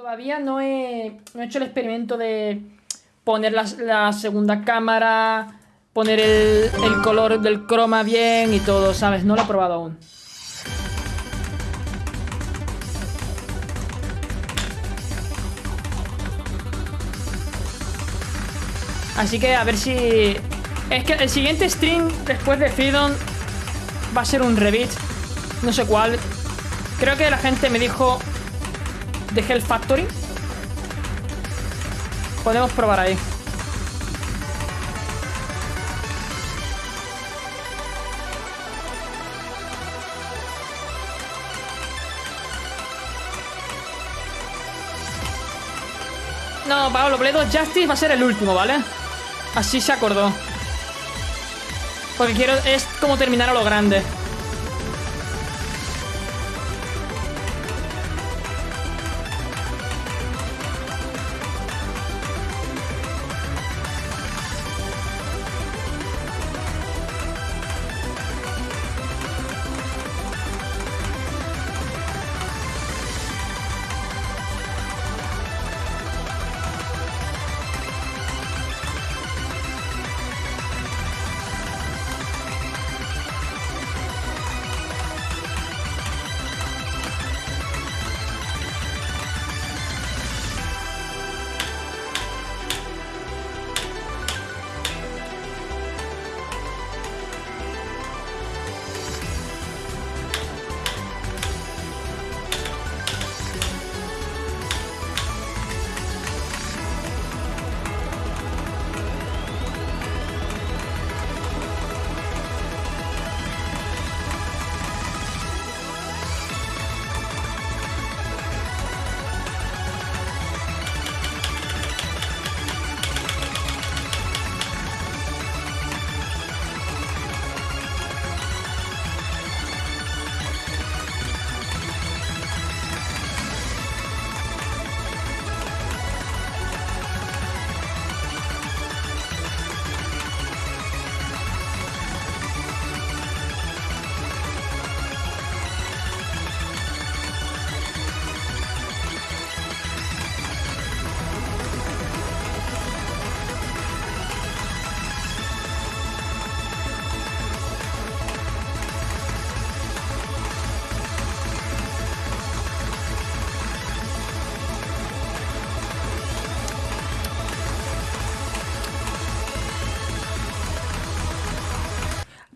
Todavía no he, no he hecho el experimento de poner la, segunda cámara, poner el, el color del croma bien y todo, ¿sabes? No lo he probado aún. Así que a ver si... Es que el siguiente stream después de Freedom va a ser un revit. No sé cuál. Creo que la gente me dijo de Hell Factory. Podemos probar ahí. No, Pablo, of Justice va a ser el último, ¿vale? Así se acordó. Porque quiero... Es como terminar a lo grande.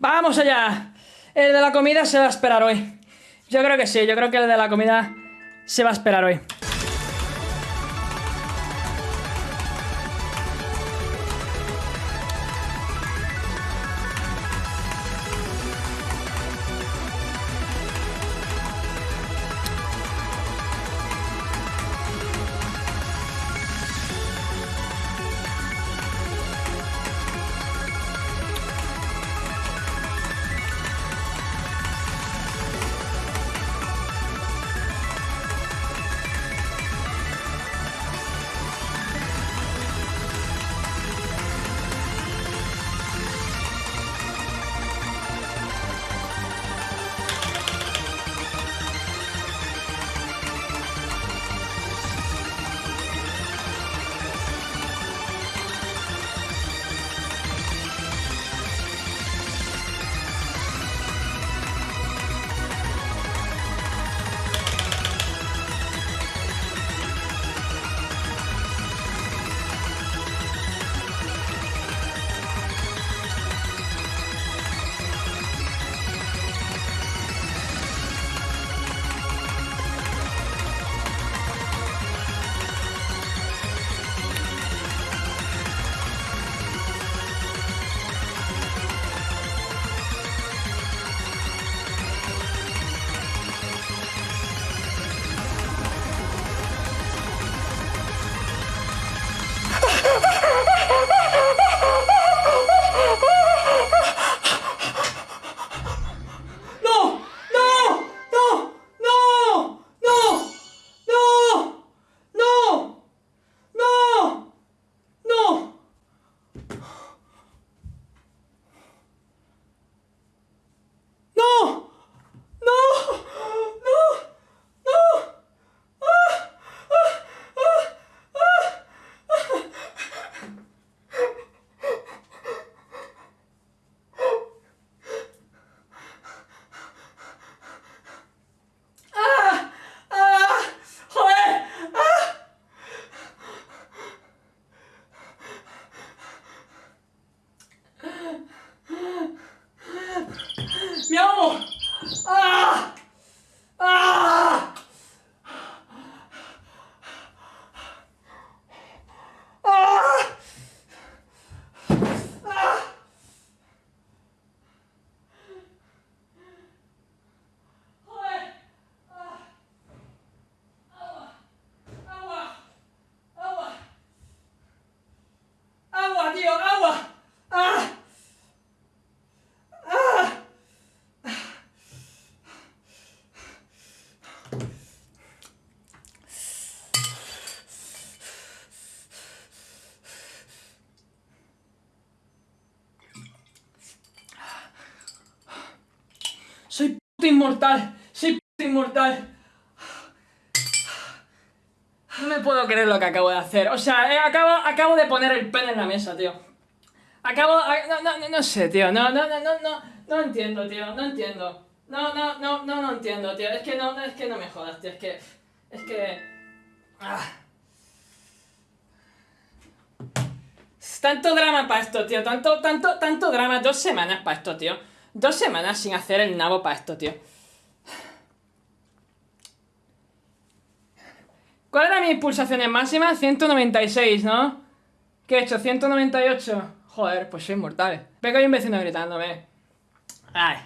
¡Vamos allá! El de la comida se va a esperar hoy. Yo creo que sí, yo creo que el de la comida se va a esperar hoy. Me amo! Ah! Ah! Inmortal. Soy inmortal. No me puedo creer lo que acabo de hacer. O sea, eh, acabo, acabo de poner el pen en la mesa, tío. Acabo... No, no, no, sé, tío. No, no, no, no, no. No entiendo, tío. No entiendo. No, no, no, no, no entiendo, tío. Es que no, es que no me jodas, tío. Es que... Es que... Ah. Tanto drama para esto, tío. Tanto, tanto, tanto drama. Dos semanas para esto, tío. Dos semanas sin hacer el nabo para esto, tío. ¿Cuál era mi pulsaciones máximas? 196, ¿no? ¿Qué he hecho? 198. Joder, pues soy inmortal. Veo que hay un vecino gritándome. Ay.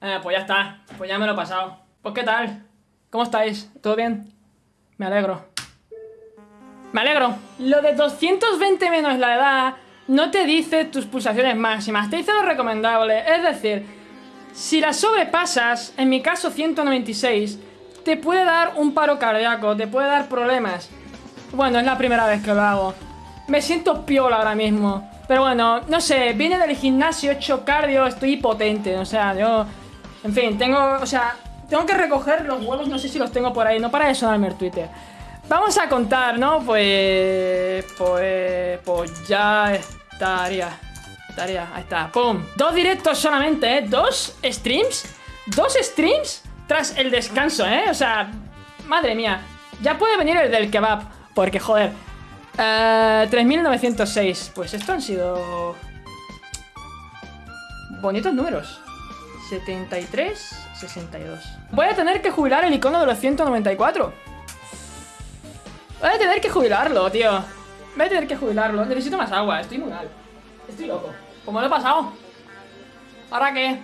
Eh, pues ya está. Pues ya me lo he pasado. Pues qué tal. ¿Cómo estáis? ¿Todo bien? Me alegro. Me alegro. Lo de 220 menos la edad no te dice tus pulsaciones máximas, te dice lo recomendable. Es decir, si las sobrepasas, en mi caso 196, te puede dar un paro cardíaco, te puede dar problemas. Bueno, es la primera vez que lo hago. Me siento piola ahora mismo. Pero bueno, no sé, vine del gimnasio, he hecho cardio, estoy potente. O sea, yo... En fin, tengo... O sea, tengo que recoger los huevos, no sé si los tengo por ahí. No para de sonarme el Twitter. Vamos a contar, ¿no? Pues... Pues... Pues ya estaría... Estaría... Ahí está. ¡Pum! Dos directos solamente, ¿eh? ¿Dos streams? ¿Dos streams? Tras el descanso, ¿eh? O sea... Madre mía. Ya puede venir el del kebab. Porque, joder... Uh, 3906. Pues esto han sido... Bonitos números. 73, 62. Voy a tener que jubilar el icono de los 194. Voy a tener que jubilarlo, tío. Voy a tener que jubilarlo. Necesito más agua. Estoy muy mal. Estoy loco. ¿Cómo lo he pasado? ¿Ahora qué?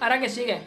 ¿Ahora qué sigue?